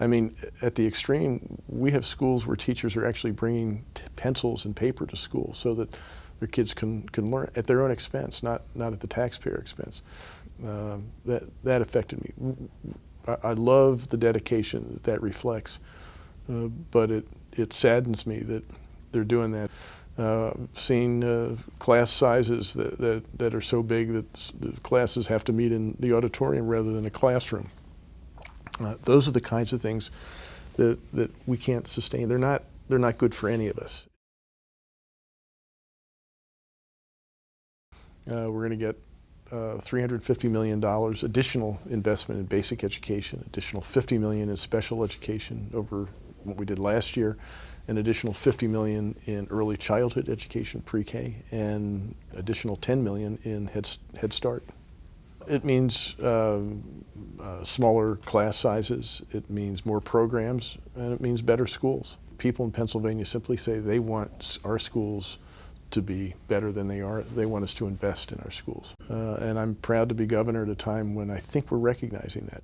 I mean, at the extreme, we have schools where teachers are actually bringing pencils and paper to school so that their kids can, can learn at their own expense, not, not at the taxpayer expense. Um, that, that affected me. I, I, love the dedication that that reflects, uh, but it, it saddens me that they're doing that. Uh, seen uh, class sizes that, that, that, are so big that the classes have to meet in the auditorium rather than a classroom. Uh, those are the kinds of things that, that we can't sustain. They're not, they're not good for any of us. Uh, we're going to get uh, $350 million additional investment in basic education, additional 50 million in special education over what we did last year, an additional 50 million in early childhood education, pre-K, and additional 10 million in Head, Head Start. It means um, uh, smaller class sizes, it means more programs, and it means better schools. People in Pennsylvania simply say they want our schools to be better than they are. They want us to invest in our schools. Uh, and I'm proud to be governor at a time when I think we're recognizing that.